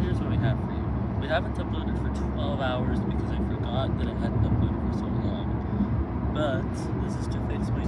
here's what we have for you. We haven't uploaded for 12 hours because I forgot that I hadn't uploaded for so long. But this is to fix my.